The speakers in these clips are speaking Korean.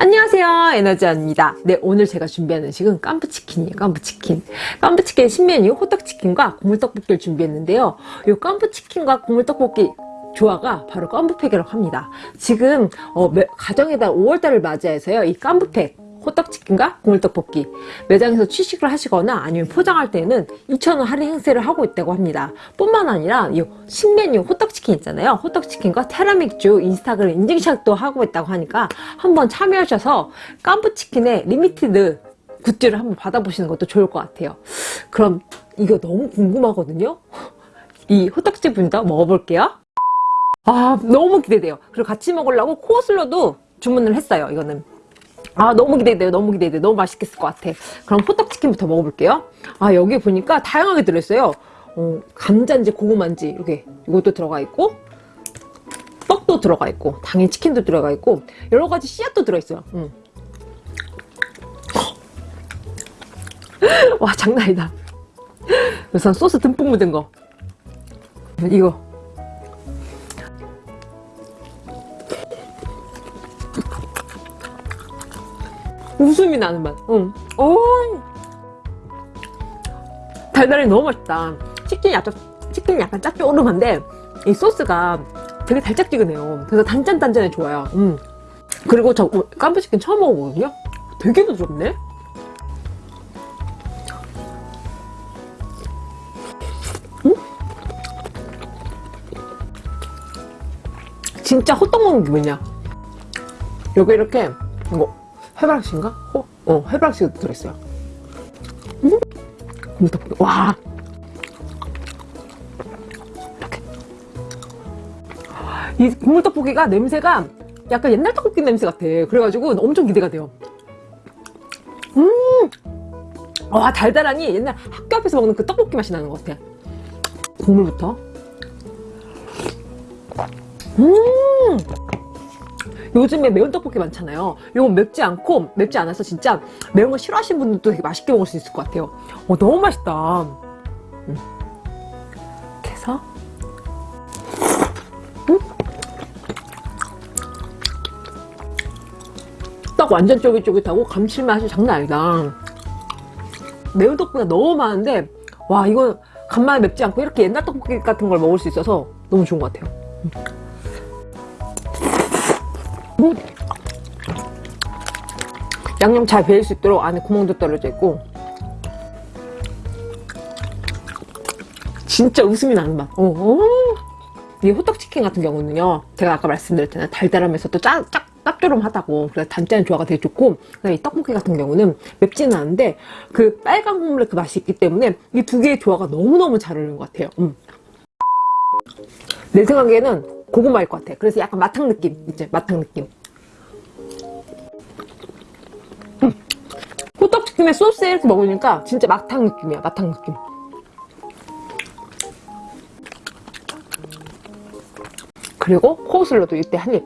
안녕하세요 에너지원입니다. 네 오늘 제가 준비한 음식은 깐부치킨이에요 깐부치킨. 깐부치킨 신메뉴 호떡치킨과 국물떡볶이를 준비했는데요. 이 깐부치킨과 국물떡볶이 조화가 바로 깐부팩이라고 합니다. 지금 어, 가정에다 5월달을 맞이해서요 이 깐부팩 호떡치킨과 국물떡볶이. 매장에서 취식을 하시거나 아니면 포장할 때는 2,000원 할인 행세를 하고 있다고 합니다. 뿐만 아니라 이 신메뉴 호떡치킨 있잖아요. 호떡치킨과 테라믹주 인스타그램 인증샷도 하고 있다고 하니까 한번 참여하셔서 깐부치킨의 limited 굿즈를 한번 받아보시는 것도 좋을 것 같아요. 그럼 이거 너무 궁금하거든요? 이 호떡집 분도 먹어볼게요. 아 너무 기대돼요. 그리고 같이 먹으려고 코울슬로도 주문을 했어요 이거는 아 너무 기대돼요. 너무 기대돼 너무 맛있겠을 것 같아. 그럼 호떡치킨부터 먹어볼게요. 아 여기 보니까 다양하게 들어있어요. 어, 감자인지 고구마인지 이렇게 이것도 들어가 있고 떡도 들어가 있고 당연히 치킨도 들어가 있고 여러가지 씨앗도 들어있어요. 음. 와 장난 아니다. 우선 소스 듬뿍 묻은 거. 이거 웃음이 나는 맛. 응. 오. 달달이 너무 맛있다. 치킨이 약간, 치킨이 약간 짭조름한데, 이 소스가 되게 달짝지근해요. 그래서 단짠단짠해 좋아요. 음. 그리고 저 깜부치킨 처음 먹어보거든요? 되게 부드럽네? 음? 진짜 호떡 먹는 기분이야. 여기 이렇게, 이거, 해바라기인가? 어, 어 해바라기도 들어있어요. 음? 와! 이렇게. 이 국물떡볶이가 냄새가 약간 옛날 떡볶이 냄새 같아. 그래가지고 엄청 기대가 돼요. 음! 와, 달달하니 옛날 학교 앞에서 먹는 그 떡볶이 맛이 나는 것 같아. 국물부터. 음! 요즘에 매운 떡볶이 많잖아요. 이건 맵지 않고 맵지 않아서 진짜 매운 거 싫어하시는 분들도 되게 맛있게 먹을 수 있을 것 같아요. 어, 너무 맛있다. 음. 이렇게 음? 떡 완전 쫄깃쫄깃하고 감칠맛이 장난 아니다. 매운 떡볶이가 너무 많은데 와 이거 간만에 맵지 않고 이렇게 옛날 떡볶이 같은 걸 먹을 수 있어서 너무 좋은 것 같아요 양념 잘 배일 수 있도록 안에 구멍도 떨어져 있고. 진짜 웃음이 나는 맛. 어, 어. 이 호떡치킨 같은 경우는요 제가 아까 말씀드렸잖아요 달달하면서 또 짭, 짭, 짭조름하다고. 그래서 단짠 조화가 되게 좋고. 이 떡볶이 같은 경우는 맵지는 않은데 그 빨간 국물의 그 맛이 있기 때문에 이 두 개의 조화가 너무너무 잘 어울리는 것 같아요. 음. 내 생각에는 고구마일 것 같아. 그래서 약간 마탕 느낌 이제 마탕 느낌 호떡치킨에 소스에 이렇게 먹으니까 진짜 마탕 느낌이야 마탕 느낌. 그리고 코슬로도 이때 한입.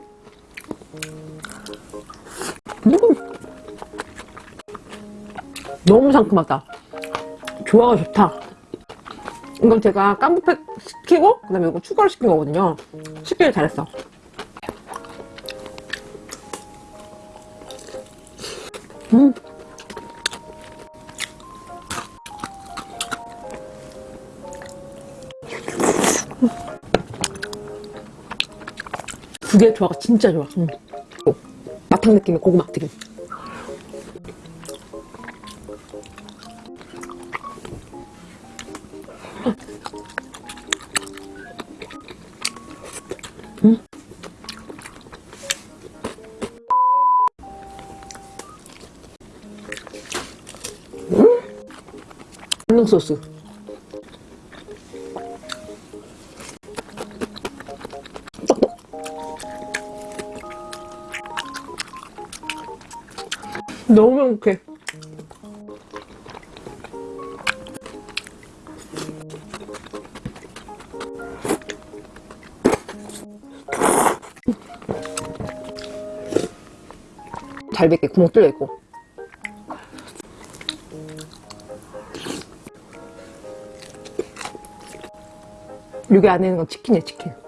음. 너무 상큼하다. 조화가 좋다. 이건 제가 깐부팩 시키고 그 다음에 이거 추가로 시킨 거거든요. 시키길 잘했어. 음. 두 개의 조화가 진짜 좋아 음. 마탕 느낌의 고구마 튀김 음. 음. 소스 너무 행복해 잘 뱉게 구멍 뚫려 있고. 여기 안에 있는 건 치킨이야 치킨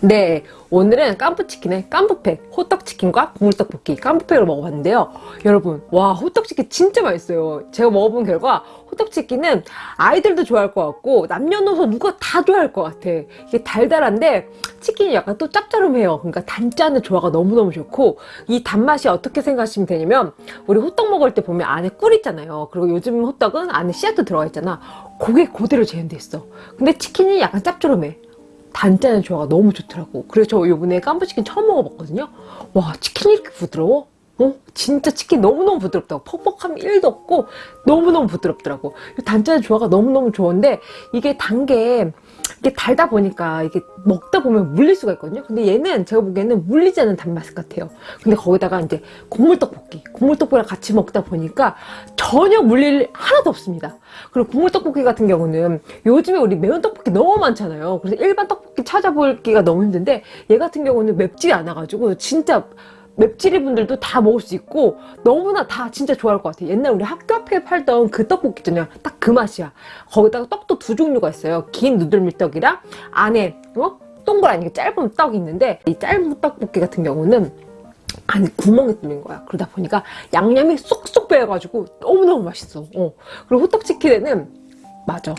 네, 오늘은 깐푸치킨의 깐푸팩, 호떡치킨과 국물떡볶이 깐푸팩을 먹어봤는데요. 여러분, 와, 호떡치킨 진짜 맛있어요. 제가 먹어본 결과 호떡치킨은 아이들도 좋아할 것 같고 남녀노소 누가 다 좋아할 것 같아. 이게 달달한데 치킨이 약간 또 짭짤해요. 그러니까 단짠의 조화가 너무너무 좋고 이 단맛이 어떻게 생각하시면 되냐면 우리 호떡 먹을 때 보면 안에 꿀 있잖아요. 그리고 요즘 호떡은 안에 씨앗도 들어가 있잖아. 그게 그대로 재현돼 있어. 근데 치킨이 약간 짭조름해. 단짠의 조화가 너무 좋더라고. 그래서 저 요번에 깐부치킨 처음 먹어봤거든요. 와, 치킨이 이렇게 부드러워? 어? 진짜 치킨 너무너무 부드럽다고. 퍽퍽함이 1도 없고 너무너무 부드럽더라고. 이 단짠의 조화가 너무너무 좋은데 이게 단게 이게 달다 보니까 이게 먹다 보면 물릴 수가 있거든요. 근데 얘는 제가 보기에는 물리지 않는 단맛 같아요. 근데 거기다가 이제 국물떡볶이, 국물떡볶이랑 같이 먹다 보니까 전혀 물릴 일 하나도 없습니다. 그리고 국물떡볶이 같은 경우는 요즘에 우리 매운 떡볶이 너무 많잖아요. 그래서 일반 떡볶이 찾아보기가 너무 힘든데 얘 같은 경우는 맵지 않아가지고 진짜 맵찔이 분들도 다 먹을 수 있고 너무나 다 진짜 좋아할 것 같아요. 옛날 우리 학교 앞에 팔던 그 떡볶이 있잖아요. 딱 그 맛이야. 거기다가 떡도 두 종류가 있어요. 긴 누들밀떡이랑 안에 어? 동그란 이게 짧은 떡이 있는데 이 짧은 떡볶이 같은 경우는 안에 구멍이 뚫린 거야. 그러다 보니까 양념이 쏙쏙 배어가지고 너무너무 맛있어. 어. 그리고 호떡치킨에는 맞아.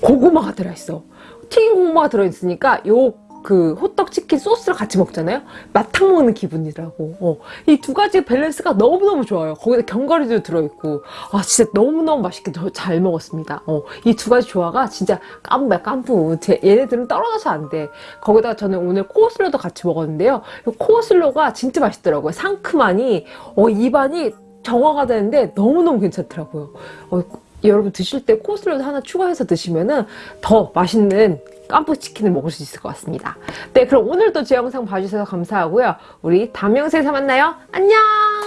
고구마가 들어있어. 튀긴 고구마가 들어있으니까 요 그 호떡 치킨 소스를 같이 먹잖아요. 마탕 먹는 기분이더라고. 어. 이 두 가지 밸런스가 너무너무 좋아요. 거기다 견과류도 들어있고 아 진짜 너무너무 맛있게 더잘 먹었습니다. 어. 이 두 가지 조화가 진짜 깐부야 깐부. 제, 얘네들은 떨어져서 안 돼. 거기다가 저는 오늘 코어슬로도 같이 먹었는데요. 이 코어슬로가 진짜 맛있더라고요. 상큼하니 어, 입안이 정화가 되는데 너무너무 괜찮더라고요. 어, 여러분 드실 때 코스로도 하나 추가해서 드시면은 더 맛있는 깐푸 치킨을 먹을 수 있을 것 같습니다. 네, 그럼 오늘도 제 영상 봐주셔서 감사하고요. 우리 다음 영상에서 만나요. 안녕!